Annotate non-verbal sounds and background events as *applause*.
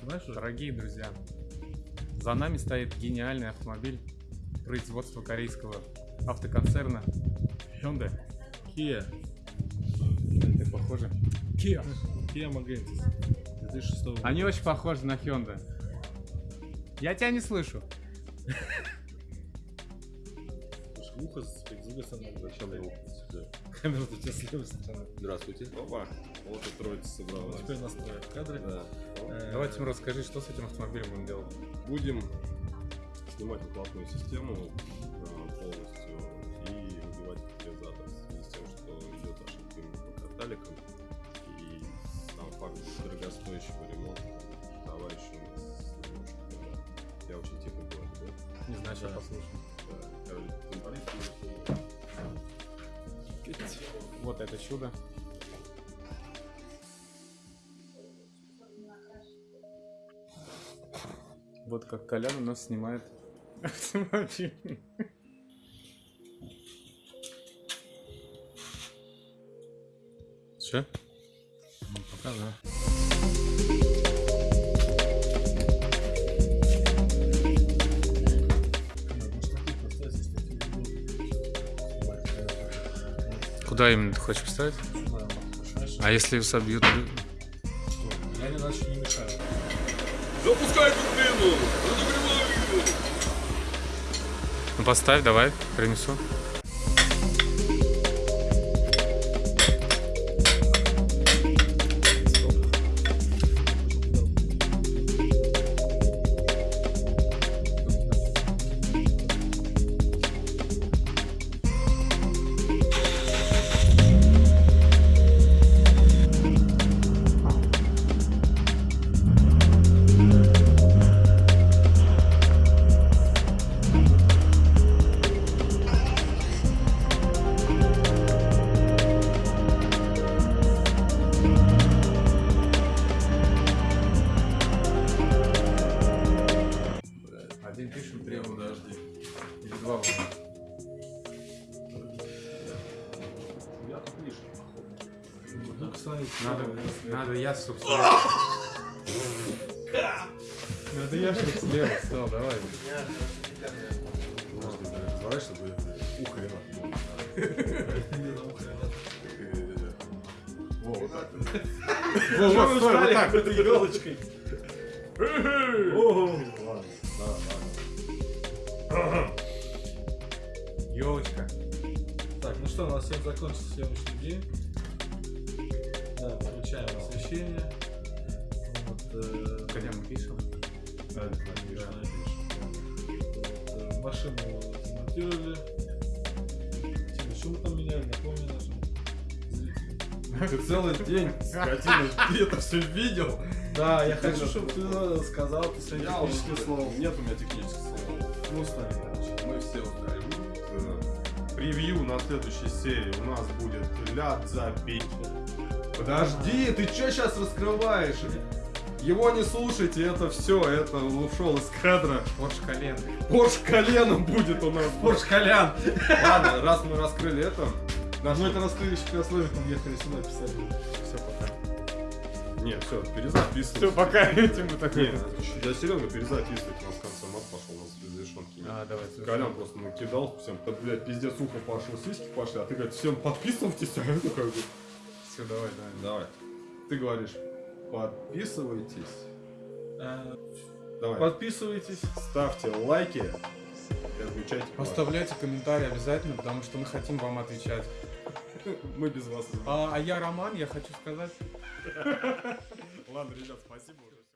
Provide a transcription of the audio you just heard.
Снимаешь уже? Дорогие друзья, за нами стоит гениальный автомобиль производства корейского автоконцерна Hyundai. Kia. Ты похожи? Kia. Kia Magentis. 2006 года. Они очень похожи на Hyundai. Я тебя не слышу. Ухо с другой стороны. Зачем сюда? Камера у тебя с левой стороны. Здравствуйте. Опа. Вот и троица собралась. Теперь настроить кадры. Да. Э, Давай, Тимур, расскажи, что с этим автомобилем будем делать? Будем снимать выхлопную систему а, полностью и выбивать катализатор в связи с тем, что идет ошибка по каталикам. И сам факт дорогостоящего ремонта товарищу. Я очень тихо говорю, да? Не знаю, сейчас Да. послушаем. Да. Вот это чудо. Вот как Колян у нас снимает автомобиль. Че? Ну, пока да. Куда именно ты хочешь поставить? А если собьют? Я не иначе не мешаю. Запускай турбину! Разогревай ее! Ну поставь, давай, принесу. Кстати, Надо, надо я, слева. *laughs* Надо я, чтобы слева стал, давай. Подожди, да, разворачивай, чтобы ухо. Во, вот так. Во, вот, стой, вот так. этой елочкой. Ладно. Елочка. Так, ну что, у нас всем закончился съемочный день. Да, включаем освещение. Вот, э, Когда мы пишем? Да, да, вот, э, машину демонтировали. Типа, что мы там меняли, напомни нашим. Ты целый день, скотина, ты это все видел? Да, я хочу, чтобы ты сказал ты свои Я технические уже- слова. Нет у меня технических слов. Ну, стали, короче. Мы все устали. Превью на следующей серии у нас будет ляд забить. Подожди, ты что сейчас раскрываешь? Его не слушайте, это все, это ушел из кадра. Порш колен. Порш коленом будет у нас. Порш Колян! Ладно, раз мы раскрыли это, Да, мы это когда с Левиком ехали сюда писали. Все, пока. не, все, перезаписывай. Все, пока *laughs* этим мы такой. я серьезно перезаписывать, у нас решенки нет. А, давай. Колян просто накидал всем, да, блядь, пиздец ухо пошел, сиськи пошли, а ты говоришь, всем подписывайтесь, *laughs* а это как бы... Все, давай, давай. Давай. Ты говоришь, подписывайтесь. Э, Давай. Подписывайтесь. Ставьте лайки и отмечайте. Оставляйте комментарии обязательно, потому что мы хотим вам отвечать. *laughs* Мы без вас. А, а я Роман, я хочу сказать. *laughs* Ладно, ребят, спасибо.